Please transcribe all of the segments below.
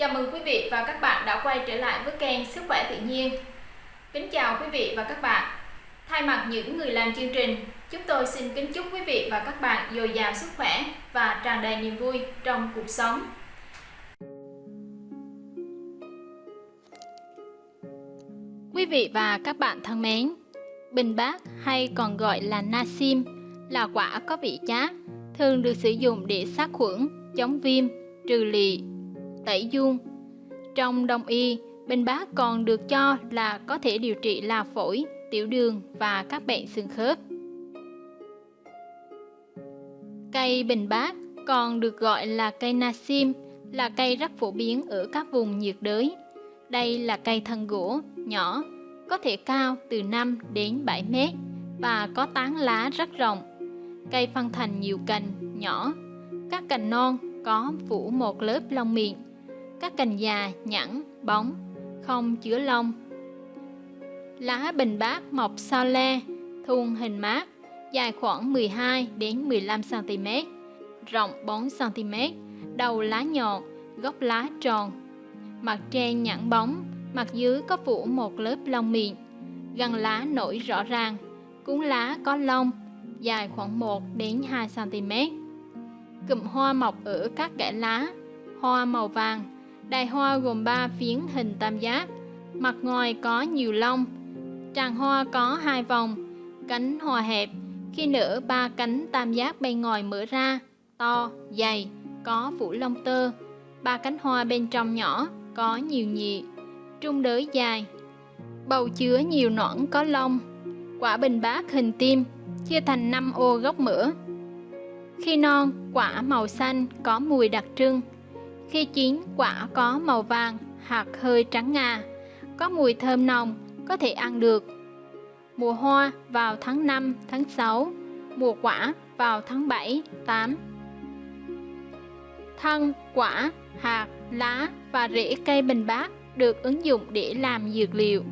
Chào mừng quý vị và các bạn đã quay trở lại với kênh Sức khỏe tự nhiên. Kính chào quý vị và các bạn. Thay mặt những người làm chương trình, chúng tôi xin kính chúc quý vị và các bạn dồi dào sức khỏe và tràn đầy niềm vui trong cuộc sống. Quý vị và các bạn thân mến, bình bát hay còn gọi là nasim là quả có vị chát, thường được sử dụng để sát khuẩn, chống viêm, trừ lị, tẩy dung. Trong đông y, bình bát còn được cho là có thể điều trị là phổi, tiểu đường và các bệnh xương khớp. Cây bình bát còn được gọi là cây nasim, là cây rất phổ biến ở các vùng nhiệt đới. Đây là cây thân gỗ, nhỏ, có thể cao từ 5 đến 7 mét và có tán lá rất rộng. Cây phân thành nhiều cành nhỏ, các cành non có phủ một lớp lông miệng các cành già, nhẵn, bóng, không chứa lông. Lá bình bát mọc sao le, thuôn hình mát, dài khoảng 12 đến 15 cm, rộng 4 cm, đầu lá nhọn, gốc lá tròn. Mặt trên nhẵn bóng, mặt dưới có phủ một lớp lông miệng, gần lá nổi rõ ràng, cuốn lá có lông, dài khoảng 1 đến 2 cm. Cụm hoa mọc ở các kẽ lá, hoa màu vàng, Đài hoa gồm 3 phiến hình tam giác, mặt ngoài có nhiều lông, tràng hoa có hai vòng, cánh hoa hẹp, khi nở ba cánh tam giác bên ngoài mở ra, to, dày, có phủ lông tơ, ba cánh hoa bên trong nhỏ, có nhiều nhị, trung đới dài, bầu chứa nhiều nõn có lông, quả bình bát hình tim, chia thành 5 ô gốc mỡ. Khi non, quả màu xanh có mùi đặc trưng, khi chín, quả có màu vàng, hạt hơi trắng ngà, có mùi thơm nồng, có thể ăn được. Mùa hoa vào tháng 5, tháng 6, mùa quả vào tháng 7, 8. Thân, quả, hạt, lá và rễ cây bình bát được ứng dụng để làm dược liệu.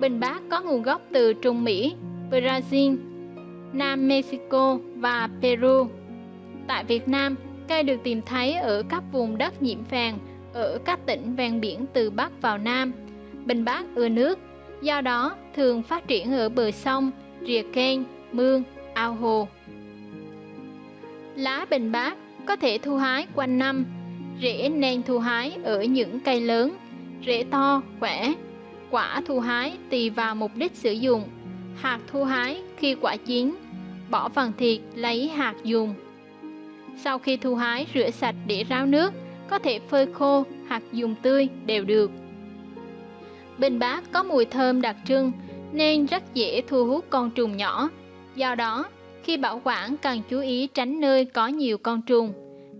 Bình bát có nguồn gốc từ Trung Mỹ, Brazil, Nam Mexico và Peru. Tại Việt Nam, Cây được tìm thấy ở các vùng đất nhiễm phèn ở các tỉnh ven biển từ Bắc vào Nam. Bình bát ưa nước, do đó thường phát triển ở bờ sông, rìa kênh, mương, ao hồ. Lá bình bát có thể thu hái quanh năm, rễ nên thu hái ở những cây lớn, rễ to, khỏe. Quả thu hái tùy vào mục đích sử dụng, hạt thu hái khi quả chín, bỏ phần thịt lấy hạt dùng. Sau khi thu hái rửa sạch để ráo nước, có thể phơi khô hoặc dùng tươi đều được. Bình bát có mùi thơm đặc trưng nên rất dễ thu hút con trùng nhỏ. Do đó, khi bảo quản cần chú ý tránh nơi có nhiều con trùng.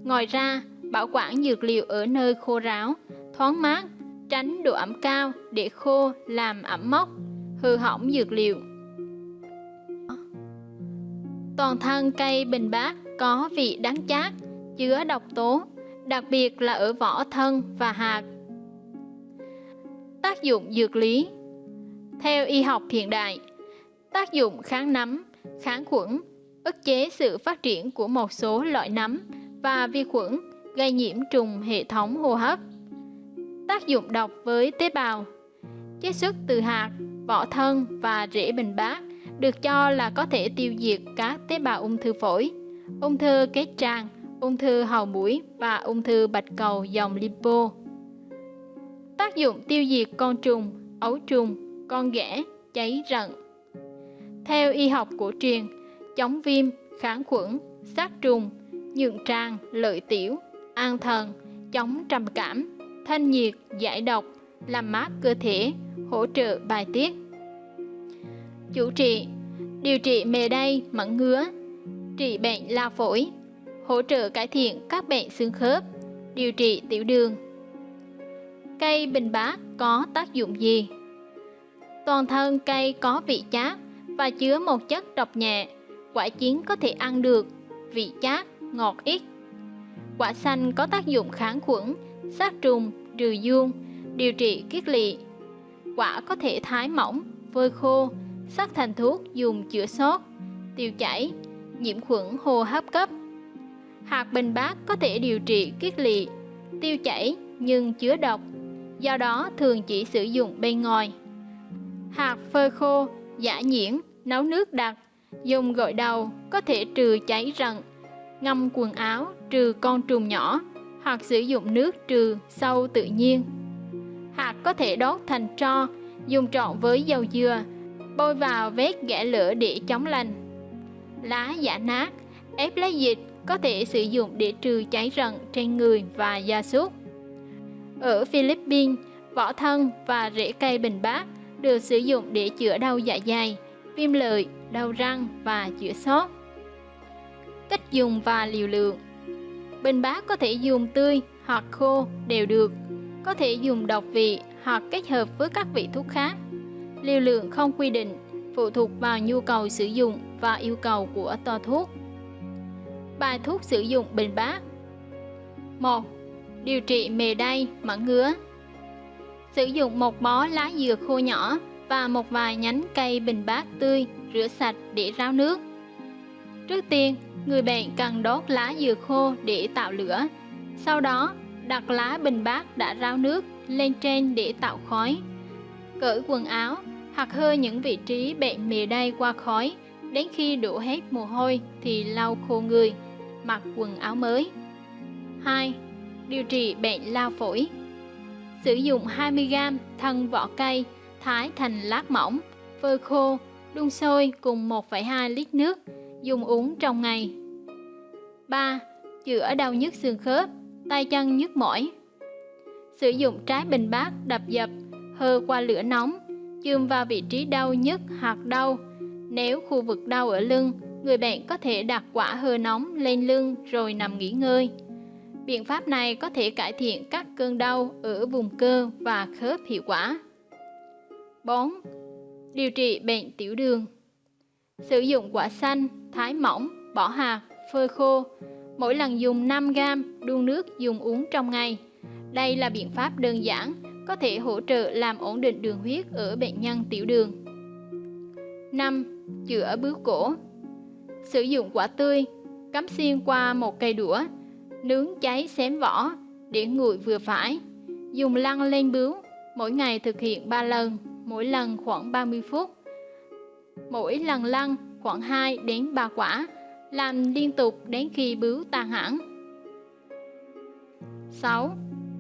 Ngoài ra, bảo quản dược liệu ở nơi khô ráo, thoáng mát, tránh độ ẩm cao để khô làm ẩm mốc, hư hỏng dược liệu. Toàn thân cây bình bát có vị đắng chát, chứa độc tố, đặc biệt là ở vỏ thân và hạt. Tác dụng dược lý Theo y học hiện đại, tác dụng kháng nấm, kháng khuẩn, ức chế sự phát triển của một số loại nấm và vi khuẩn gây nhiễm trùng hệ thống hô hấp. Tác dụng độc với tế bào Chiết xuất từ hạt, vỏ thân và rễ bình bát được cho là có thể tiêu diệt các tế bào ung thư phổi ung thư kết tràng, ung thư hầu mũi và ung thư bạch cầu dòng lipo. Tác dụng tiêu diệt con trùng, ấu trùng, con ghẻ, cháy rận. Theo y học cổ truyền, chống viêm, kháng khuẩn, sát trùng, nhượng tràng, lợi tiểu, an thần, chống trầm cảm, thanh nhiệt, giải độc, làm mát cơ thể, hỗ trợ bài tiết. Chủ trị Điều trị mề đay, mẫn ngứa, trị bệnh lao phổi, hỗ trợ cải thiện các bệnh xương khớp, điều trị tiểu đường. Cây bình bát có tác dụng gì? Toàn thân cây có vị chát và chứa một chất độc nhẹ, quả chín có thể ăn được, vị chát, ngọt ít. Quả xanh có tác dụng kháng khuẩn, sát trùng, trừ dương, điều trị kiết lỵ. Quả có thể thái mỏng, phơi khô, sắc thành thuốc dùng chữa sốt, tiêu chảy, nhiễm khuẩn hô hấp cấp. Hạt bình bát có thể điều trị kiết lỵ, tiêu chảy, nhưng chứa độc, do đó thường chỉ sử dụng bên ngoài. Hạt phơi khô, giả nhuyễn, nấu nước đặc, dùng gội đầu có thể trừ cháy rận, ngâm quần áo trừ con trùng nhỏ hoặc sử dụng nước trừ sâu tự nhiên. Hạt có thể đốt thành tro, dùng trộn với dầu dừa, bôi vào vết ghẻ lửa để chống lành. Lá giả nát, ép lấy dịch có thể sử dụng để trừ cháy rận trên người và gia súc. Ở Philippines, vỏ thân và rễ cây bình bát được sử dụng để chữa đau dạ dày, viêm lợi, đau răng và chữa sốt. Cách dùng và liều lượng Bình bát có thể dùng tươi hoặc khô đều được, có thể dùng độc vị hoặc kết hợp với các vị thuốc khác. Liều lượng không quy định, phụ thuộc vào nhu cầu sử dụng và yêu cầu của to thuốc. Bài thuốc sử dụng bình bát 1. Điều trị mề đay, mẩn ngứa Sử dụng một bó lá dừa khô nhỏ và một vài nhánh cây bình bát tươi rửa sạch để ráo nước. Trước tiên, người bệnh cần đốt lá dừa khô để tạo lửa. Sau đó, đặt lá bình bát đã ráo nước lên trên để tạo khói. Cởi quần áo hoặc hơi những vị trí bệnh mề đay qua khói đến khi đổ hết mồ hôi thì lau khô người, mặc quần áo mới. 2. Điều trị bệnh lao phổi Sử dụng 20g thân vỏ cây thái thành lát mỏng, phơi khô, đun sôi cùng 1,2 lít nước, dùng uống trong ngày. 3. Chữa đau nhức xương khớp, tay chân nhức mỏi. Sử dụng trái bình bát đập dập, hơ qua lửa nóng, chườm vào vị trí đau nhất hoặc đau. Nếu khu vực đau ở lưng, người bệnh có thể đặt quả hơ nóng lên lưng rồi nằm nghỉ ngơi. Biện pháp này có thể cải thiện các cơn đau ở vùng cơ và khớp hiệu quả. 4. Điều trị bệnh tiểu đường Sử dụng quả xanh, thái mỏng, bỏ hạt, phơi khô. Mỗi lần dùng 5g đun nước dùng uống trong ngày. Đây là biện pháp đơn giản, có thể hỗ trợ làm ổn định đường huyết ở bệnh nhân tiểu đường. 5. Chữa bướu cổ Sử dụng quả tươi, cắm xiên qua một cây đũa, nướng cháy xém vỏ, để nguội vừa phải. Dùng lăn lên bướu, mỗi ngày thực hiện 3 lần mỗi lần khoảng 30 phút. Mỗi lần lăn khoảng 2 đến 3 quả, làm liên tục đến khi bướu tan hẳn. 6.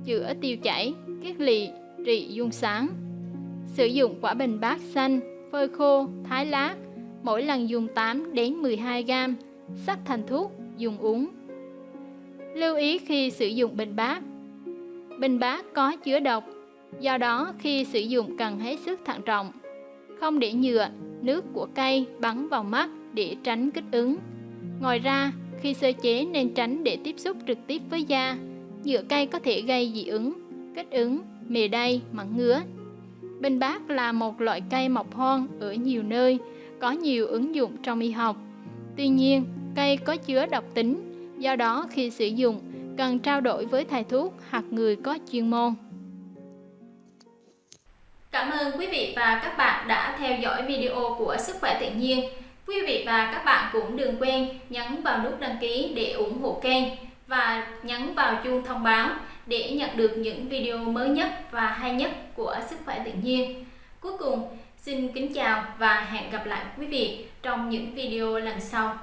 Chữa tiêu chảy, kiết lỵ, trị dung sáng. Sử dụng quả bình bát xanh, phơi khô, thái lát, mỗi lần dùng 8 đến 12 g, sắc thành thuốc, dùng uống. Lưu ý khi sử dụng bình bát. Bình bát có chứa độc Do đó, khi sử dụng cần hết sức thận trọng. Không để nhựa, nước của cây bắn vào mắt để tránh kích ứng. Ngoài ra, khi sơ chế nên tránh để tiếp xúc trực tiếp với da. Nhựa cây có thể gây dị ứng, kích ứng, mề đay, mặn ngứa. Bình bát là một loại cây mọc hoang ở nhiều nơi, có nhiều ứng dụng trong y học. Tuy nhiên, cây có chứa độc tính, do đó khi sử dụng cần trao đổi với thầy thuốc hoặc người có chuyên môn. Cảm ơn quý vị và các bạn đã theo dõi video của Sức khỏe tự nhiên. Quý vị và các bạn cũng đừng quên nhấn vào nút đăng ký để ủng hộ kênh và nhấn vào chuông thông báo để nhận được những video mới nhất và hay nhất của Sức khỏe tự nhiên. Cuối cùng, xin kính chào và hẹn gặp lại quý vị trong những video lần sau.